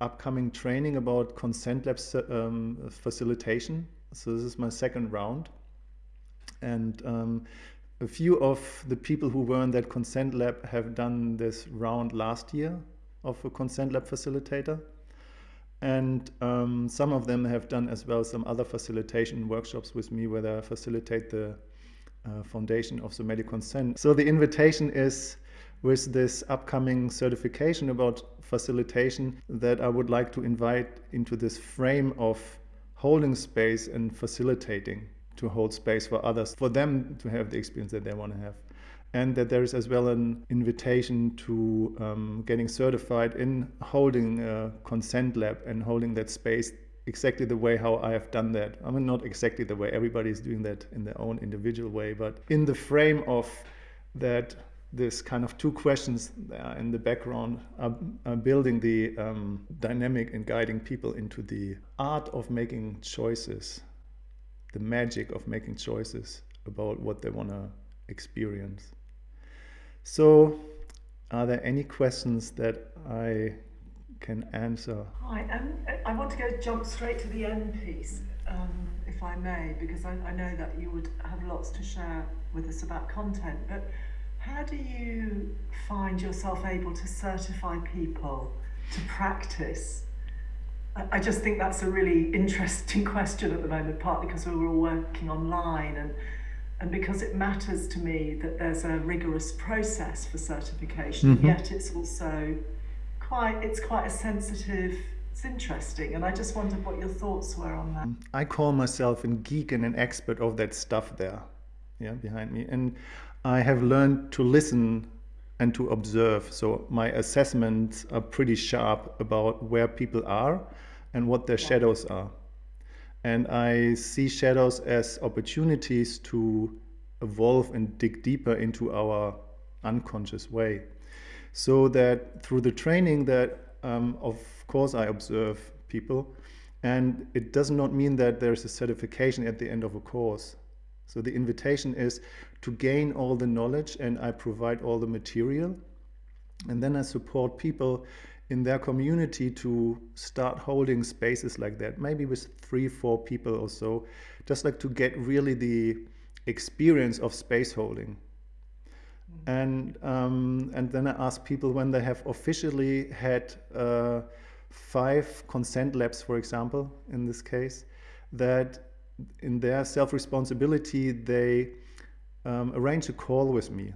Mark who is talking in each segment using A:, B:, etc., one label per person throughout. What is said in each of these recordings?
A: upcoming training about consent lab um, facilitation. So this is my second round. And um, a few of the people who were in that consent lab have done this round last year of a consent lab facilitator. And um, some of them have done as well some other facilitation workshops with me where they facilitate the uh, foundation of the medical consent. So the invitation is with this upcoming certification about facilitation that I would like to invite into this frame of holding space and facilitating to hold space for others, for them to have the experience that they want to have. And that there is as well an invitation to um, getting certified in holding a consent lab and holding that space exactly the way how I have done that. I mean, not exactly the way everybody is doing that in their own individual way, but in the frame of that this kind of two questions in the background are, are building the um, dynamic and guiding people into the art of making choices, the magic of making choices about what they want to experience. So are there any questions that I can answer?
B: Hi, um, I want to go jump straight to the end piece, um, if I may, because I, I know that you would have lots to share with us about content, but how do you find yourself able to certify people to practice? I just think that's a really interesting question at the moment, partly because we're all working online and and because it matters to me that there's a rigorous process for certification, mm -hmm. yet it's also quite it's quite a sensitive it's interesting and I just wondered what your thoughts were on that.
A: I call myself a geek and an expert of that stuff there, yeah, behind me. And I have learned to listen and to observe. So my assessments are pretty sharp about where people are and what their shadows are. And I see shadows as opportunities to evolve and dig deeper into our unconscious way. So that through the training that, um, of course, I observe people. And it does not mean that there's a certification at the end of a course. So the invitation is to gain all the knowledge and I provide all the material. And then I support people in their community to start holding spaces like that, maybe with three, four people or so, just like to get really the experience of space holding. And, um, and then I ask people when they have officially had uh, five consent labs, for example, in this case, that in their self-responsibility, they um, arrange a call with me.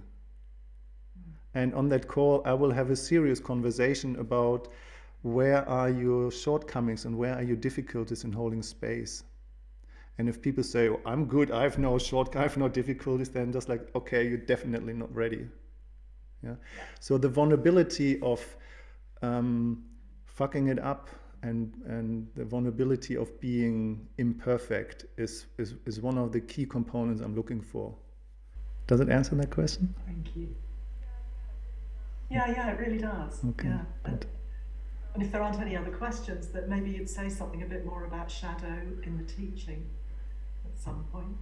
A: And on that call, I will have a serious conversation about where are your shortcomings and where are your difficulties in holding space. And if people say, oh, I'm good, I have no short, I have no difficulties, then just like, okay, you're definitely not ready. Yeah. So the vulnerability of um, fucking it up and and the vulnerability of being imperfect is, is is one of the key components I'm looking for. Does it answer that question?
B: Thank you. Yeah, yeah, it really does. Okay. Yeah. And, and if there aren't any other questions, that maybe you'd say something a bit more about shadow in the teaching at some point.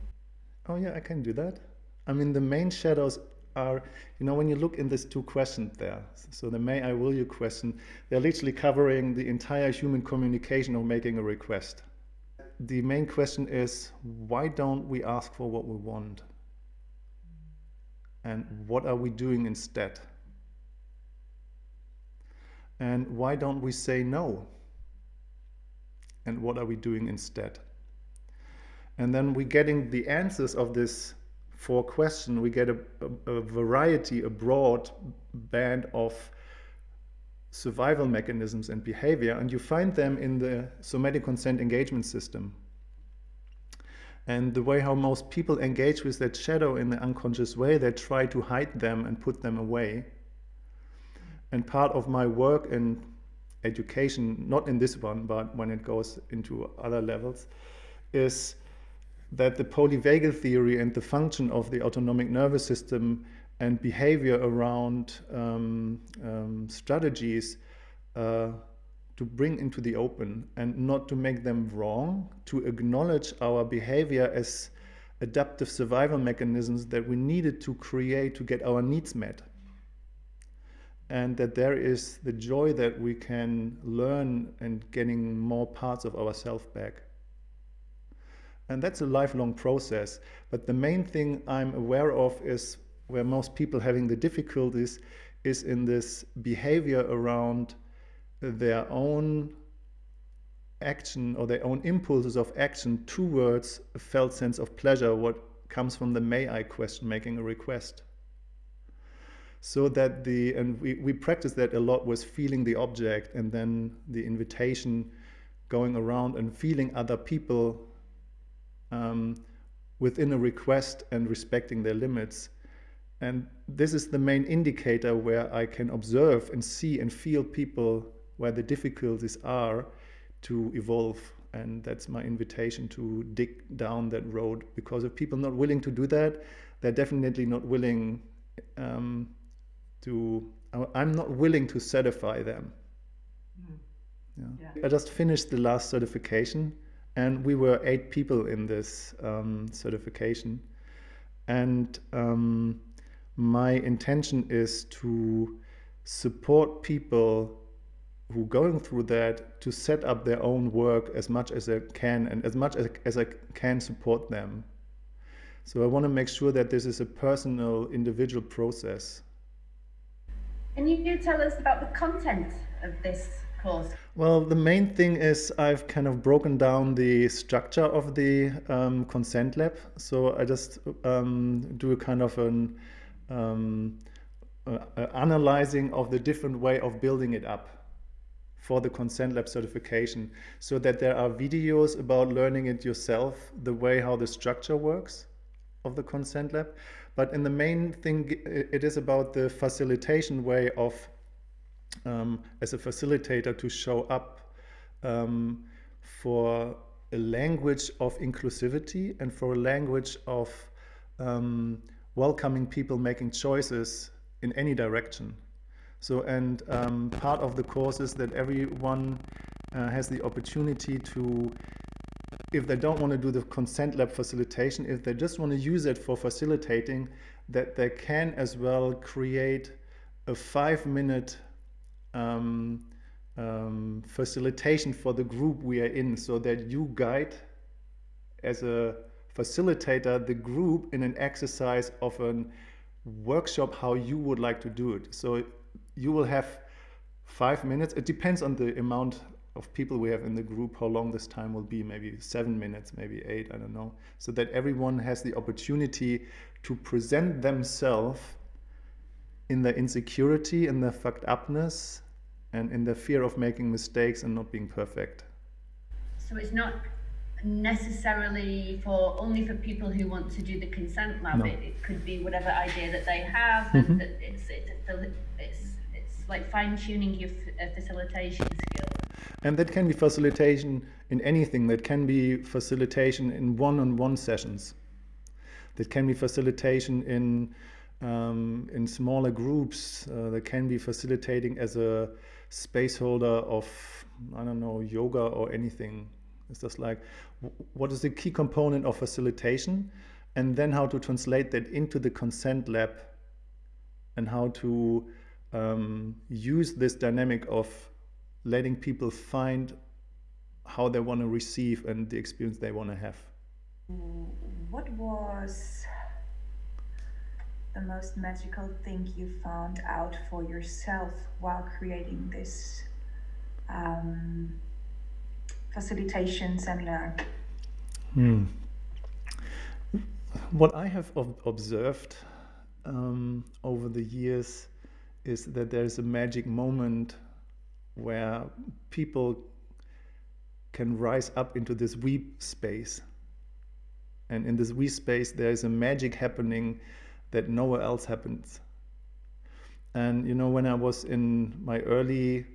A: Oh yeah, I can do that. I mean, the main shadows are, you know, when you look in these two questions there, so the may I will you question, they're literally covering the entire human communication of making a request. The main question is, why don't we ask for what we want? And what are we doing instead? And why don't we say no? And what are we doing instead? And then we're getting the answers of this for question, we get a, a, a variety, a broad band of survival mechanisms and behavior, and you find them in the somatic consent engagement system. And the way how most people engage with that shadow in the unconscious way, they try to hide them and put them away. And part of my work in education, not in this one, but when it goes into other levels, is that the polyvagal theory and the function of the autonomic nervous system and behavior around um, um, strategies uh, to bring into the open and not to make them wrong, to acknowledge our behavior as adaptive survival mechanisms that we needed to create to get our needs met. and that there is the joy that we can learn and getting more parts of ourselves back. And that's a lifelong process. But the main thing I'm aware of is where most people having the difficulties is in this behavior around their own action or their own impulses of action towards a felt sense of pleasure, what comes from the may I question, making a request. So that the, and we, we practice that a lot was feeling the object and then the invitation going around and feeling other people um, within a request and respecting their limits. And this is the main indicator where I can observe and see and feel people where the difficulties are to evolve. And that's my invitation to dig down that road. Because if people are not willing to do that, they're definitely not willing um, to, I'm not willing to certify them. Mm. Yeah. yeah. I just finished the last certification and we were eight people in this um, certification. And um, my intention is to support people who are going through that to set up their own work as much as I can and as much as, as I can support them. So I want to make sure that this is a personal, individual process.
C: Can you tell us about the content of this course?
A: Well, the main thing is I've kind of broken down the structure of the um, consent lab. So I just um, do a kind of an um, uh, analyzing of the different way of building it up for the consent lab certification so that there are videos about learning it yourself, the way how the structure works of the consent lab. But in the main thing, it is about the facilitation way of, um, as a facilitator, to show up um, for a language of inclusivity and for a language of um, welcoming people making choices in any direction. So, and um, part of the course is that everyone uh, has the opportunity to, if they don't want to do the consent lab facilitation, if they just want to use it for facilitating, that they can as well create a five minute um, um, facilitation for the group we are in so that you guide as a facilitator the group in an exercise of a workshop how you would like to do it. So you will have five minutes. It depends on the amount of people we have in the group, how long this time will be, maybe seven minutes, maybe eight, I don't know. So that everyone has the opportunity to present themselves in their insecurity, in their fucked upness, and in the fear of making mistakes and not being perfect.
C: So it's not necessarily for only for people who want to do the consent lab. No. It, it, could be whatever idea that they have, mm -hmm. and mm-hmm. that it's, it's, it's like fine tuning your uh, facilitation skills.
A: And that can be facilitation in anything. That can be facilitation in one-on-one -on -one sessions. That can be facilitation in um, in smaller groups. Uh, that can be facilitating as a space holder of I don't know yoga or anything. It's just like what is the key component of facilitation, and then how to translate that into the consent lab, and how to um, use this dynamic of letting people find how they want to receive and the experience they want to have.
D: What was the most magical thing you found out for yourself while creating this um, facilitation seminar?
A: Hmm. What I have observed um, over the years is that there's a magic moment where people can rise up into this we space. And in this we space, there is a magic happening that nowhere else happens. And you know, when I was in my early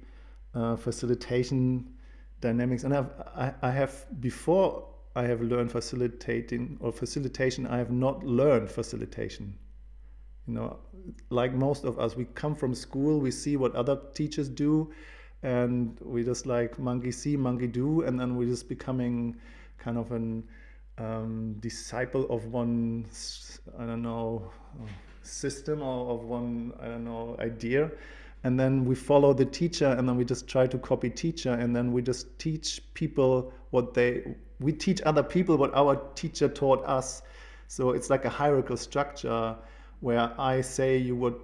A: uh, facilitation dynamics, and I've, I, I have before I have learned facilitating or facilitation, I have not learned facilitation you know like most of us we come from school we see what other teachers do and we just like monkey see monkey do and then we're just becoming kind of an um, disciple of one i don't know system or of one i don't know idea. And then we follow the teacher and then we just try to copy teacher and then we just teach people what they we teach other people what our teacher taught us. So it's like a hierarchical structure where i say you what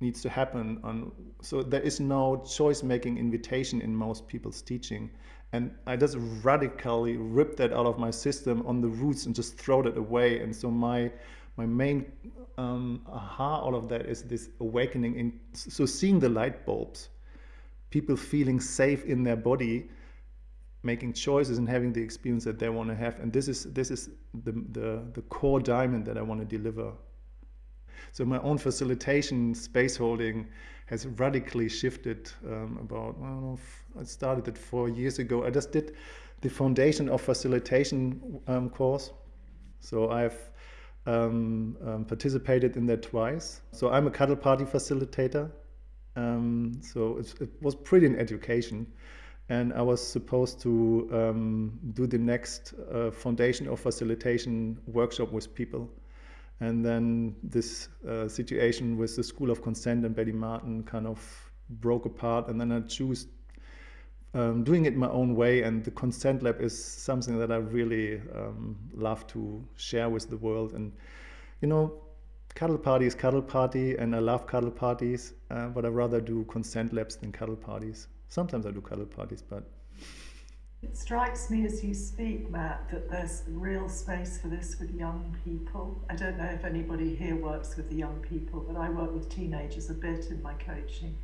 A: needs to happen on so there is no choice making invitation in most people's teaching and i just radically ripped that out of my system on the roots and just throw that away. And so my my main um, aha out of that is this awakening in so seeing the light bulbs people feeling safe in their body making choices and having the experience that they want to have. And this is this is the the, the core diamond that i want to deliver so my own facilitation space holding has radically shifted um, about I, know, I started it four years ago i just did the foundation of facilitation um, course so i've um, um, participated in that twice. So I'm a cuddle party facilitator. Um, so it was pretty an education. And I was supposed to um, do the next uh, foundation of facilitation workshop with people. And then this uh, situation with the School of Consent and Betty Martin kind of broke apart. And then I choose um, doing it my own way. And the consent lab is something that I really um, love to share with the world. And, you know, cuddle party is cuddle party, and I love cuddle parties, uh, but I rather do consent labs than cuddle parties. Sometimes I do cuddle parties, but.
B: It strikes me as you speak, Matt, that there's real space for this with young people. I don't know if anybody here works with the young people, but I work with teenagers a bit in my coaching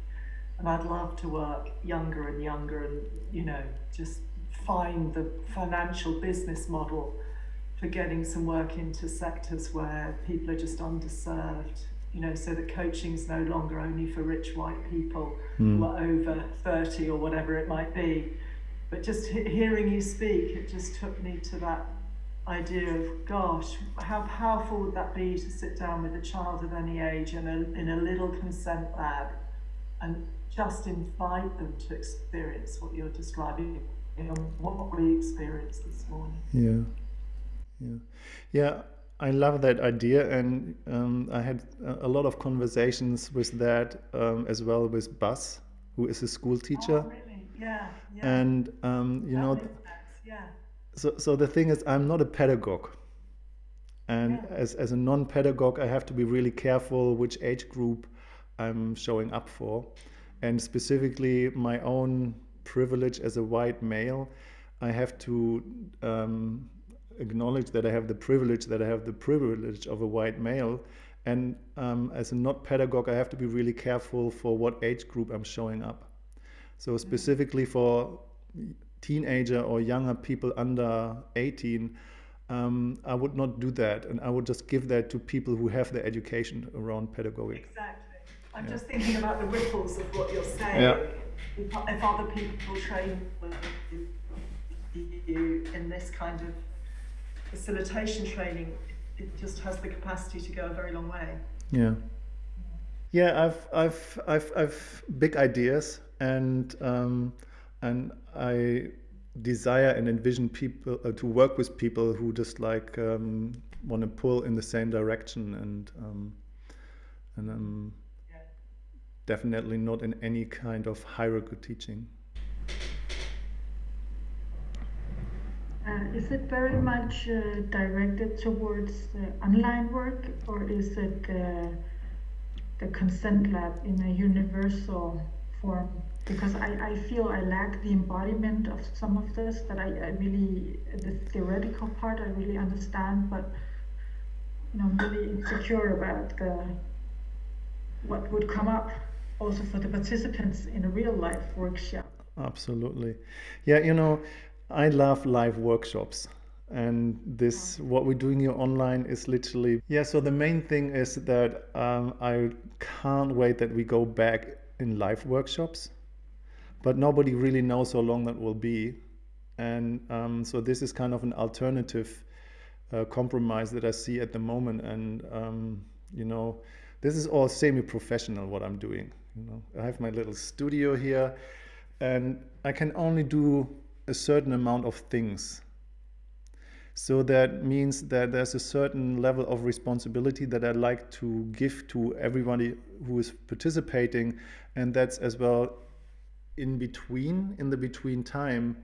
B: and I'd love to work younger and younger and you know just find the financial business model for getting some work into sectors where people are just underserved you know so that coaching is no longer only for rich white people mm. who are over 30 or whatever it might be but just hearing you speak it just took me to that idea of gosh how powerful would that be to sit down with a child of any age in a, in a little consent lab and just invite them to experience what you're describing and what we experienced this morning.
A: Yeah, yeah, yeah. I love that idea, and um, I had a lot of conversations with that um, as well with Buzz, who is a school teacher.
B: Oh, really? Yeah, yeah.
A: And um, you that know,
B: yeah.
A: So, so the thing is, I'm not a pedagogue, and yeah. as as a non-pedagogue, I have to be really careful which age group I'm showing up for and specifically my own privilege as a white male, I have to um, acknowledge that I have the privilege that I have the privilege of a white male. And um, as a not pedagogue, I have to be really careful for what age group I'm showing up. So specifically for teenager or younger people under 18, um, I would not do that. And I would just give that to people who have the education around pedagogic.
B: Exactly. I'm yeah. just thinking about the ripples of what you're saying.
A: Yeah.
B: If, if other people train with you in this kind of facilitation training, it just has the capacity to go a very long way.
A: Yeah. Yeah, I've I've I've I've big ideas and um, and I desire and envision people uh, to work with people who just like um, want to pull in the same direction and um, and um, definitely not in any kind of hierarchical teaching.
E: Uh, is it very much uh, directed towards online work or is it uh, the consent lab in a universal Because I, I feel I lack the embodiment of some of this that I, I really, the theoretical part I really understand, but you know, I'm really insecure about the, what would come up also for the participants in a real life workshop.
A: Absolutely. Yeah, you know, I love live workshops. And this, what we're doing here online is literally, yeah. So the main thing is that um, I can't wait that we go back in live workshops, but nobody really knows how long that will be. And um, so this is kind of an alternative uh, compromise that I see at the moment. And, um, you know, this is all semi-professional what I'm doing. You know, I have my little studio here and I can only do a certain amount of things. So that means that there's a certain level of responsibility that I like to give to everybody who is participating. And that's as well in between, in the between time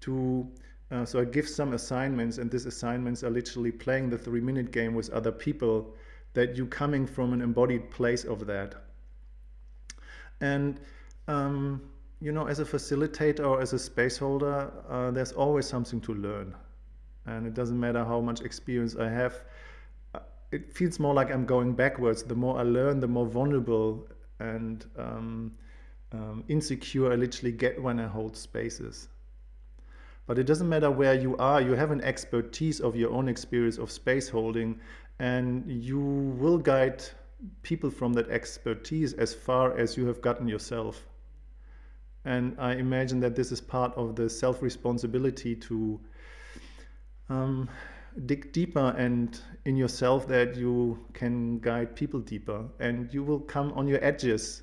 A: to, uh, so I give some assignments and these assignments are literally playing the three minute game with other people that you coming from an embodied place of that. And, um, you know, as a facilitator or as a space holder, uh, there's always something to learn and it doesn't matter how much experience I have. Uh, it feels more like I'm going backwards. The more I learn, the more vulnerable and um, um, insecure I literally get when I hold spaces. But it doesn't matter where you are, you have an expertise of your own experience of space holding, and you will guide people from that expertise as far as you have gotten yourself. And I imagine that this is part of the self responsibility to um, dig deeper and in yourself that you can guide people deeper and you will come on your edges.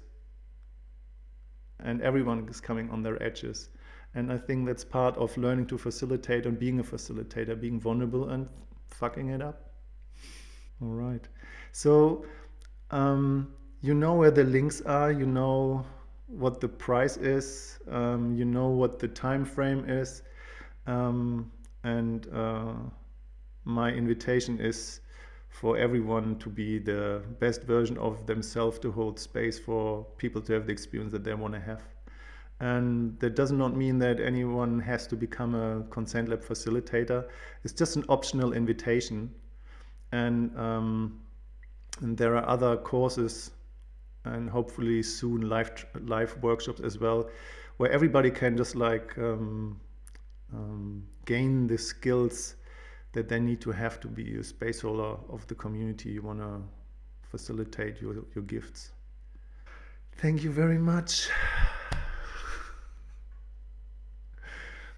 A: And everyone is coming on their edges. And I think that's part of learning to facilitate and being a facilitator being vulnerable and fucking it up. All right. So um, you know where the links are you know what the price is um, you know what the time frame is um, and uh, my invitation is for everyone to be the best version of themselves to hold space for people to have the experience that they want to have. And that does not mean that anyone has to become a consent lab facilitator. It's just an optional invitation. And, um, and there are other courses and hopefully soon live, live workshops as well, where everybody can just like um, um, gain the skills that they need to have to be a space holder of the community you want to facilitate your, your gifts. Thank you very much.